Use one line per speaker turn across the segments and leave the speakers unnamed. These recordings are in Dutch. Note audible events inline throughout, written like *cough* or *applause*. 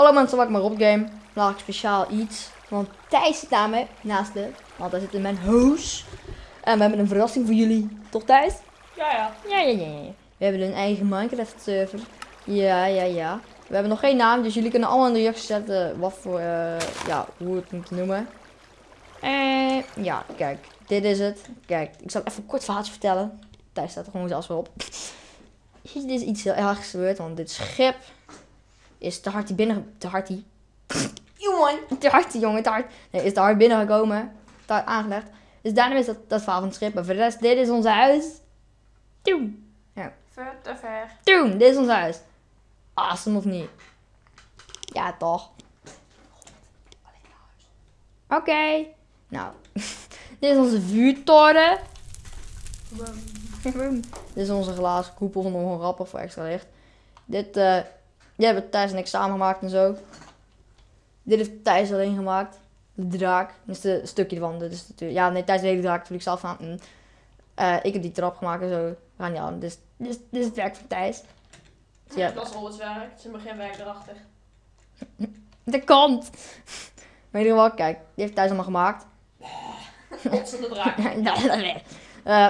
Hallo mensen, welkom bij Rob Game. Vandaag speciaal iets. Want Thijs zit naar me, naast me. Want hij zit in mijn hoes. En we hebben een verrassing voor jullie. Toch Thijs?
Ja, ja.
Ja, ja, ja, ja. We hebben een eigen Minecraft server. Ja, ja, ja. We hebben nog geen naam, dus jullie kunnen allemaal in de reacties zetten wat voor, eh, ja, hoe we het moeten noemen. En ja, kijk, dit is het. Kijk, ik zal even een kort verhaaltje vertellen. Thijs staat er gewoon zelfs weer op. *laughs* Dit is iets heel ergs gebeurd, want dit schip is te hard die binnen... Te hard die... *laughs* Jongen! Te hard die jongen, te hard. Nee, is te hard binnengekomen. Te hard aangelegd. Dus daarom is dat, dat verhaal van het schip. Maar voor de rest, dit is ons huis. Toen.
Ver te ver.
Toen, dit is ons huis. Awesome of niet? Ja, toch? Oké. Nou, *laughs* dit is onze vuurtoren. *laughs* dit is onze glazen koepel van nog rapper voor extra licht. Dit, eh, die hebben Thijs en ik samen gemaakt en zo. Dit heeft Thijs alleen gemaakt. De draak. Dit is de stukje ervan. Natuurlijk, ja, nee, Thijs de hele draak. Ik zelf aan. Eh, ik heb die trap gemaakt en zo. We gaan niet aan. Dit, is- dit, is- dit is het werk van Thijs. Dus ja,
Dat is al het werk. Het is geen werk erachter. *laughs*
de kant. Maar in ieder geval, kijk. Die heeft Thijs allemaal gemaakt. *laughs*
Ontzettende draak. *laughs*
Nou, dat weer. Eh,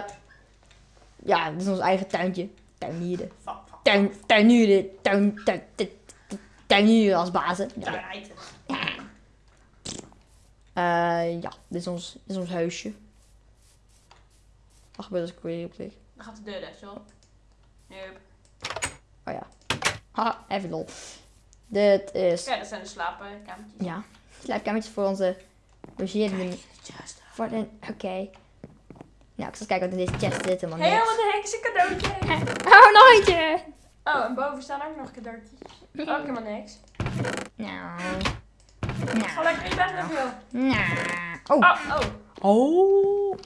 ja, dit is ons eigen tuintje. Tuinieren.
Fuck.
Tuin, tuinieren. Tuin, tuin, tuin, tuinieren als bazen. Ja. Eh, ja, dit is ons, dit is ons huisje. Wat gebeurt als ik weer op klik?
Dan gaat de deur dicht, joh. Nope.
Oh ja. Haha, even lol. Dit is,
Kijk, dat zijn de slaapkamertjes.
ja, slaapkamertjes voor onze logeerden.
Just.
Voor de, oké. Nou, ik zal eens kijken wat in deze chest zit. Helemaal niks.
wat een hekse cadeautje. *laughs*
Oh, nooitje!
Oh, en boven staan ook nog cadeautjes. Ook *laughs* helemaal niks.
Nou.
Ga lekker in bed nog, joh.
Nou. Oh.
Oh, oh.
Oh.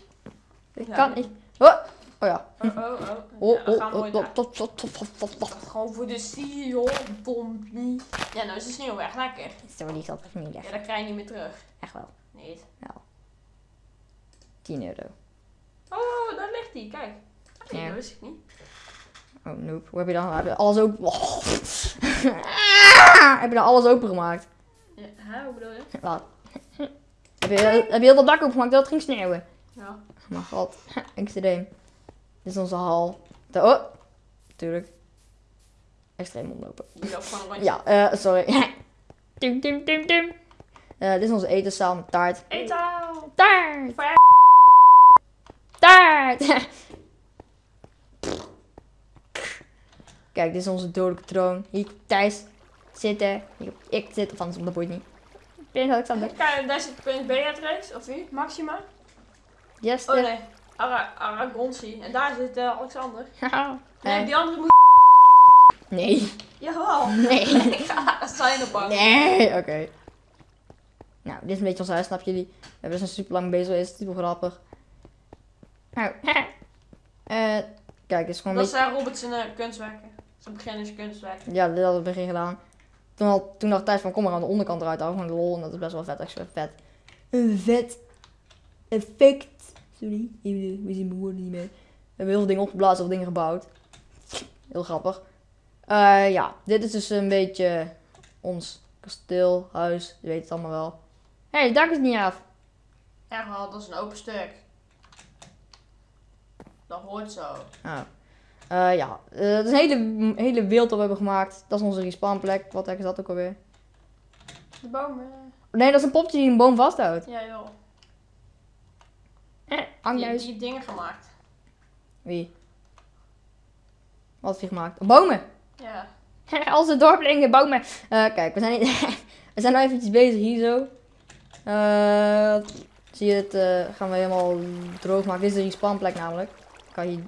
Ik
Ja.
kan niet. Oh. Oh ja.
Oh, oh, oh.
Oh,
Ja, we
oh,
gaan
oh, oh,
naar-
tot, tot, tot, tot, tot, tot.
Gewoon voor de zie, joh. Dompie. Ja, nou is de sneeuw weg. Lekker.
Zo die zat er niet
Ja,
echt.
dat krijg je niet meer terug.
Echt wel.
Nee.
10 euro.
Oh, daar ligt hij. Kijk. Nee,
Ja.
dat wist ik niet.
Oh, nope. Hoe heb je dan? Heb je alles open? Oh. *laughs* heb je dan alles opengemaakt?
Ja, hè, hoe bedoel je?
Wat? Heb je, heb je heel dat dak opengemaakt dat het ging sneeuwen?
Ja.
Oh mijn god. *laughs* Extreem. Dit is onze hal. De, oh. Tuurlijk. Extreem
rondje.
Ja, eh, sorry. *laughs* Tum, tum, tum, tum. Eh, dit is onze etenszaal met taart.
Etaal.
Taart! *laughs* Kijk, dit is onze dodelijke troon. Hier Thijs zitten. Hier ik zitten, of anders, dat boeit niet. Prins Alexander.
Kijk, daar zit Prins Beatrix, of wie? Maxima?
Jester.
Oh nee, Ara Aragonsi. En daar zit eh, Alexander. *laughs* Nee,
Eh,
die andere moet...
nee.
Jawel. *laughs*
Nee.
Ik ga zijn op bank.
Nee, oké. Nou, dit is een beetje ons huis, snap jullie? We hebben dus super lang bezig geweest, super grappig. Eh, kijk, dit is gewoon
Dat
beetje...
zijn Robert zijn eh, kunstwerken. Zijn beginnerskunstwerken.
Ja, dit hadden we in het begin gedaan. Toen, had, toen dacht Thijs van, kom maar aan de onderkant eruit houden, gewoon de lol. En dat is best wel vet, extra vet. Een vet effect. Sorry, even, we zien mijn woorden niet meer. We hebben heel veel dingen opgeblazen, veel dingen gebouwd. Heel grappig. Eh, ja, dit is dus een beetje ons kasteel, huis, je weet het allemaal wel. Hé, hey, het dak is niet af.
Echt wel, dat is een open stuk. Dat hoort zo.
Oh. Eh, ja, Eh, het is een hele, hele wereld dat we hebben gemaakt. Dat is onze respawnplek. Wat is dat ook alweer?
De bomen.
Nee, dat is een popje die een boom vasthoudt.
Ja joh.
Eh,
Die,
hangjuist.
die dingen gemaakt.
Wie? Wat heeft hij gemaakt? Bomen!
Ja. *laughs*
Onze dorpelingen, bomen! Eh, kijk, we zijn, *laughs* we zijn nou eventjes bezig hier zo. Eh, zie je het? eh, gaan we helemaal droog maken. Dit is de respawnplek namelijk. Kan je,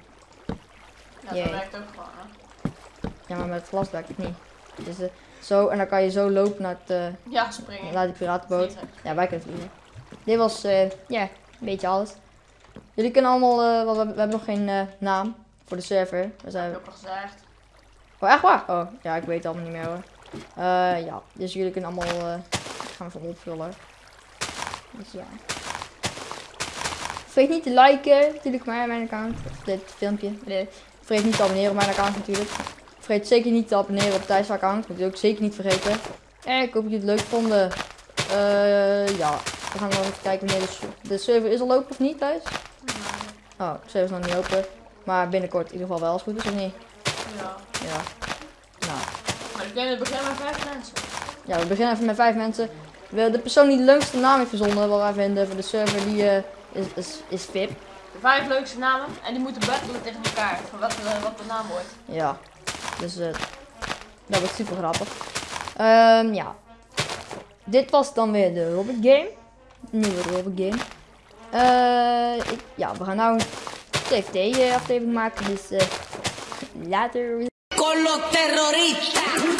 Ja, dat werkt ook gewoon. Hè.
ja, maar met het glas werkt het niet. Dus, eh, zo, en dan kan je zo lopen naar, het, eh,
Ja, springen.
naar die piratenboot.
Vliegen.
Ja, wij kunnen vliegen. Dit was, eh, ja, een beetje alles. Jullie kunnen allemaal, eh, want we, we hebben nog geen naam voor de server. We
Dat
zijn,
heb ik ook al gezegd.
Oh, echt waar? Oh, ja, ik weet het allemaal niet meer hoor. Eh, ja, dus jullie kunnen allemaal, eh ik ga hem even opvullen. Dus ja. Vergeet niet te liken, natuurlijk maar mijn account. Of dit filmpje. Vergeet niet te abonneren op mijn account natuurlijk. Vergeet zeker niet te abonneren op Thijs account. Moet je ook zeker niet vergeten. Eh, ik hoop dat jullie het leuk vonden. Eh, ja, we gaan nog even kijken wanneer de, server is al open of niet thuis. Oh, de server is nog niet open. Maar binnenkort in ieder geval wel als het goed is, of niet?
Ja.
Ja. Nou,
Maar ik denk dat het begin met vijf mensen.
ja, we beginnen even met vijf mensen. We- De persoon die de leukste naam heeft verzonnen, wat wij vinden voor de server, die eh, is, is, is VIP.
De vijf leukste namen. En die moeten battelen tegen elkaar. Van wat, de- wat de naam wordt.
Ja, dus eh, dat wordt super grappig. Ehm, ja, dit was dan weer de Robot Game. Nieuwe Robot Game. Eh, ik, ja, we gaan nou een TFT aflevering maken, dus eh, later.
con los terroristas.